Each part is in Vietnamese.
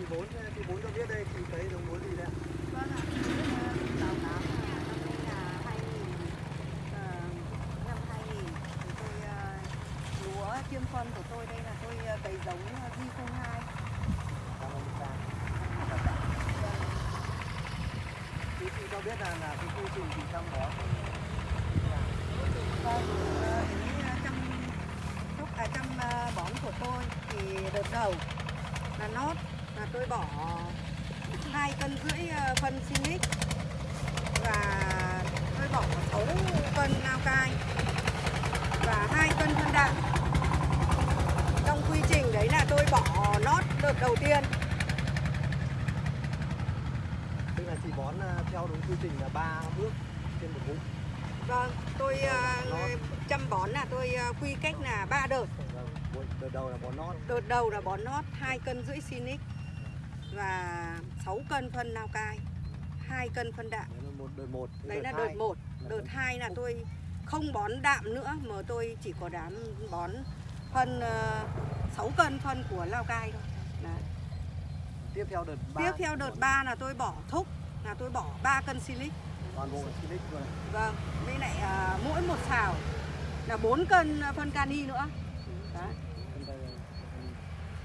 chị bốn chị bốn cho biết đây chị thấy giống lúa gì đây ạ? Vâng ạ, báo cáo là năm nay là 2000, ờ, năm 2000 thì tôi ờ, lúa chiêm phân của tôi đây là tôi ờ, cấy giống ờ, G02. Cảm ơn chị. Chị chị cho biết là là cái quy trình chị chăm bón Vâng, ờ, ý ờ, chăm sóc à, ờ, bón của tôi thì đợt đầu là nót là tôi bỏ hai cân rưỡi ờ, phân Sinic và tôi bỏ 6 cân lao cai. Và hai cân phân đạm. Trong quy trình đấy là tôi bỏ nót đợt đầu tiên. Tức là chị bón à, theo đúng quy trình là ba bước trên một vụ. vâng tôi ờ, chăm bón là tôi ờ, quy cách là ba đợt. Vâng, đợt đầu là bón nót, Đợt đầu là bón nót 2 cân rưỡi Sinic và 6 cân phân lao cai, 2 cân phân đạm. đấy là một đợt một. Thế Đấy là đợt 1. là Đợt phân- 2 là tôi không bón đạm nữa mà tôi chỉ có đám bón phân ờ, 6 cân phân của lao cai thôi. Đấy. Tiếp theo đợt ba. Tiếp theo đợt 3 là tôi bỏ thúc là tôi bỏ 3 cân Silic. toàn bộ Silic luôn. này. Vâng, với lại à, mỗi một xào là 4 cân phân kani nữa. Đấy.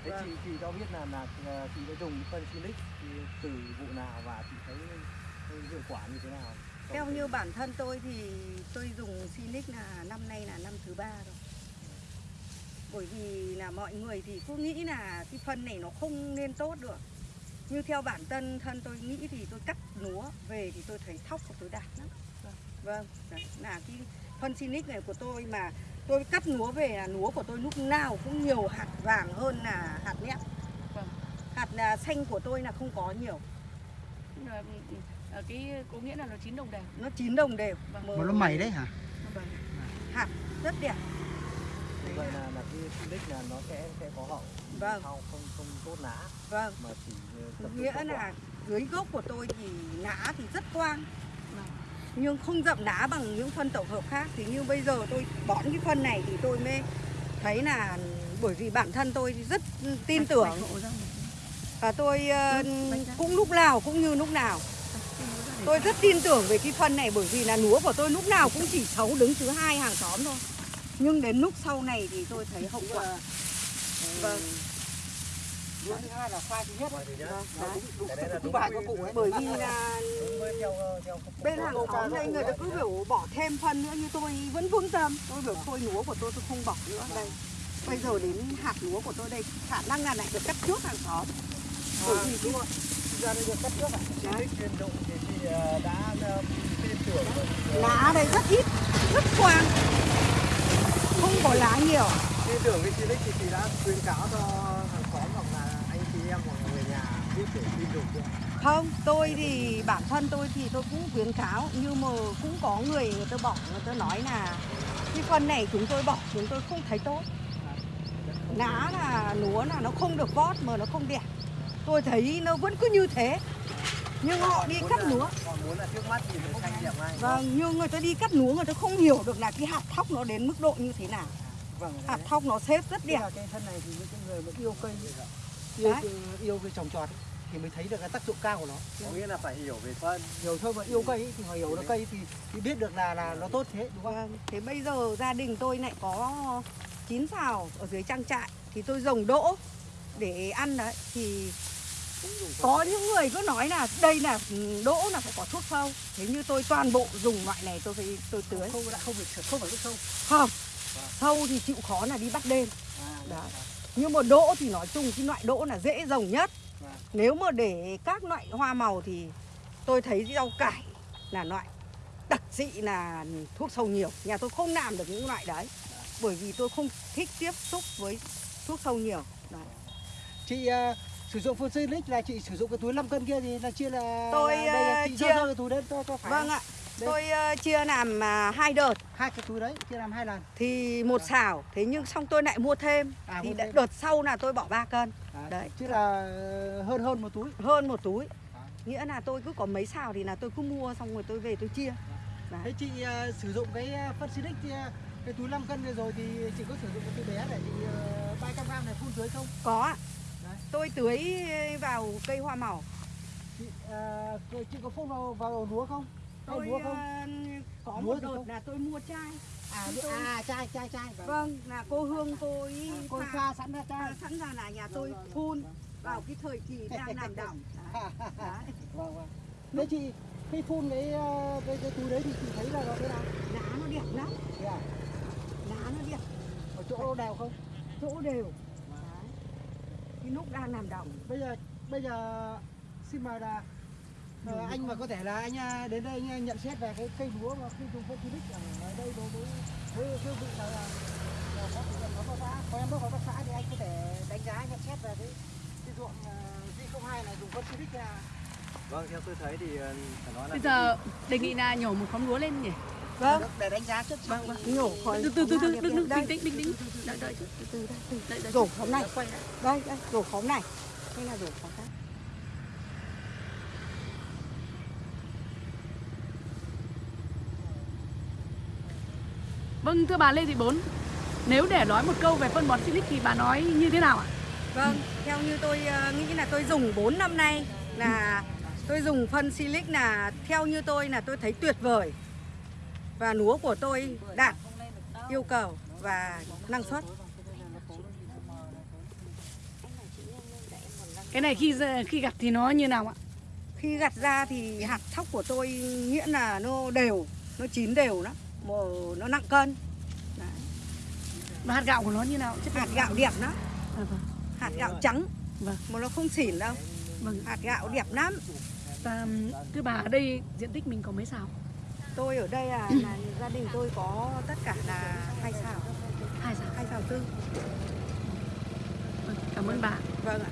Thế Vâng. chị chị cho biết là là là chị đã dùng phân Silic thì từ vụ nào và chị thấy hiệu quả như thế nào? Theo như bản thân tôi thì tôi dùng Sinic là năm nay là năm thứ ba rồi. Bởi vì là mọi người thì cứ nghĩ là cái phân này nó không nên tốt được. Như theo bản thân thân tôi nghĩ thì tôi cắt lúa về thì tôi thấy thóc của tôi đạt lắm. Vâng, đấy, là cái phân Sinic này của tôi mà tôi cắt lúa về là lúa của tôi lúc nào cũng nhiều hạt vàng hơn là hạt nếp. Vâng. Hạt là xanh của tôi là không có nhiều, là, ừ, ờ, cái có nghĩa là nó chín đồng đều nó chín đồng đều. Vâng. Màu- Mà nó mẩy đấy hả? Vâng. Hạt rất đẹp. Vậy là- là là cái Silic là nó sẽ sẽ có hậu. Vâng. Sau không không tốt lá Vâng, mà chỉ ờ, nghĩa vào quả. là dưới gốc của tôi thì lá thì rất quang. Nhưng không rậm lá bằng những phân tổng hợp khác. Thì như bây giờ tôi bón cái phân này thì tôi mới thấy là bởi vì bản thân tôi rất tin tưởng. và tôi ờ, cũng lúc nào cũng như lúc nào. Tôi rất tin tưởng về cái phân này bởi vì là lúa của tôi lúc nào cũng chỉ xấu đứng thứ hai hàng xóm thôi. Nhưng đến lúc sau này thì tôi thấy hậu quả. Vâng Lúa thứ hai là khoai thứ nhất. Thì. Vâng, đấy. đấy bởi vì là theo bên hàng xóm đây người ta cứ biểu bỏ thêm phân nữa như tôi vẫn vững tâm tôi biểu thôi lúa của tôi tôi không bỏ nữa đây bây giờ đến hạt lúa của tôi đây khả năng là lại được cắt trước hàng xóm bởi vì đúng rồi. Ra đây được cắt trước ạ. Silic chuyên dụng thì chị ờ, đã ờ, tin tưởng rồi. lá đây rất ít rất quang không có lá nhiều tin tưởng cái Silic thì chị đã khuyến cáo cho hàng xóm hoặc là anh chị em hoặc là người nhà biết để tin dùng chưa? Không tôi thì bản thân tôi thì tôi cũng khuyến cáo nhưng mà cũng có người người ta bỏ người ta nói là cái phân này chúng tôi bỏ chúng tôi không thấy tốt. Lá là lúa là nó không được vót mà nó không đẹp. Tôi thấy nó vẫn cứ như thế. Nhưng họ đi cắt lúa. Vâng nhưng người ta đi cắt lúa người ta không hiểu được là cái hạt thóc nó đến mức độ như thế nào. Vâng. hạt thóc nó xếp rất đẹp. cái thân này thì những người mà yêu cây yêu Đấy. yêu cái trồng trọt ấy, thì mới thấy được cái tác dụng cao của nó. Có nghĩa là phải hiểu về phân. Hiểu thôi mà yêu cây ấy, thì họ hiểu được cây thì, thì biết được là là nó tốt thế đúng không? vâng thế bây giờ gia đình tôi lại có chín xào ở dưới trang trại thì tôi trồng đỗ để ăn đấy thì có những người cứ nói là đây là ừ, đỗ là phải có thuốc sâu thế như tôi toàn bộ dùng loại này tôi phải tôi tưới Không lại không phải không phải nước sâu. không sâu thì chịu khó là đi bắt đêm À, Đấy. nhưng mà đỗ thì nói chung cái loại đỗ là dễ trồng nhất. Nếu mà để các loại hoa màu thì tôi thấy rau cải là loại đặc dị là thuốc sâu nhiều nhà tôi không làm được những loại đấy bởi vì tôi không thích tiếp xúc với thuốc sâu nhiều đấy. Chị ờ, sử dụng phân Silic là chị sử dụng cái túi 5 cân kia thì là chia là Tôi, đây là ờ, chị chia- cái túi đấy cho cho phải. vâng ạ Đây. tôi ờ, chia làm à, hai đợt Hai cái túi đấy chia làm hai lần. thì một xào thế nhưng xong tôi lại mua thêm À, thì mua đợt- thêm. đợt sau là tôi bỏ 3 cân À, Đấy. Chứ là hơn hơn một túi. hơn một túi À. nghĩa là tôi cứ có mấy xào thì là tôi cứ mua xong rồi tôi về tôi chia Thế chị ờ, sử dụng cái ờ, phân Silic thì, ờ, cái túi 5 cân rồi thì chị có sử dụng cái túi bé để chị uh, 300 g này phun tưới không? có ạ Đấy. tôi tưới vào cây hoa màu. chị, à, cô- chị có phun vào vào lúa không Tôi ờ, có Lúa một đợt không? là tôi mua chai. à, tôi- à chai chai chai vâng. Vâng, là cô Hương cô ấy cô pha- pha sẵn ra chai sẵn ra là nhà tôi phun vào cái thời kỳ đang làm. Đấy. vâng vâng thế chị khi phun cái ờ, cái, cái túi đấy thì chị thấy là nó thế nào Lá nó đẹp lắm, thế à lá nó đẹp, ở chỗ đều không chỗ đều. Cái lúc đang làm đồng. bây giờ bây giờ xin mời là ờ, anh mà có thể là anh à, đến đây anh à, nhận xét về cái cây lúa mà khi dùng phân xịt ở đây đối với với cương vị là là là có thể nó có xã có em có hợp tác xã thì anh có thể đánh giá nhận xét về cái cái ruộng uh, hai này dùng phân thế nào vâng theo tôi thấy thì phải nói là bây giờ đề nghị là nhổ một khóm lúa lên nhỉ? Vâng, để đánh giá chất vâng vâng nhổ khỏi từ từ từ từ đừng Đây, bình tĩnh bình tĩnh. Đợi đợi chút, từ từ đây từ đợi đợi Rổ khóm này. Đây, đây, rổ khóm này. Đây là rổ khóm khác. Vâng thưa bà Lê Thị Bốn nếu để nói một câu về phân bón Silic thì bà nói như thế nào ạ Vâng, theo như tôi ờ, nghĩ là tôi dùng 4 năm nay là tôi dùng phân silic là theo như tôi là tôi thấy tuyệt vời. Và lúa của tôi đạt yêu cầu và năng suất. cái này khi khi gặt thì nó như nào ạ Khi gặt ra thì hạt thóc của tôi nghĩa là nó đều, nó chín đều lắm, màu nó nặng cân. Đấy. hạt gạo của nó như nào chất Hạt gạo đẹp lắm, à, vâng hạt gạo trắng Vâng. mà nó không xỉn đâu. vâng Hạt gạo đẹp lắm. và thưa bà ở đây diện tích mình có mấy xào Tôi ở đây là, là gia đình tôi có tất cả là hai xào, hai xào hai xào tư. vâng, cảm ơn bà Vâng ạ.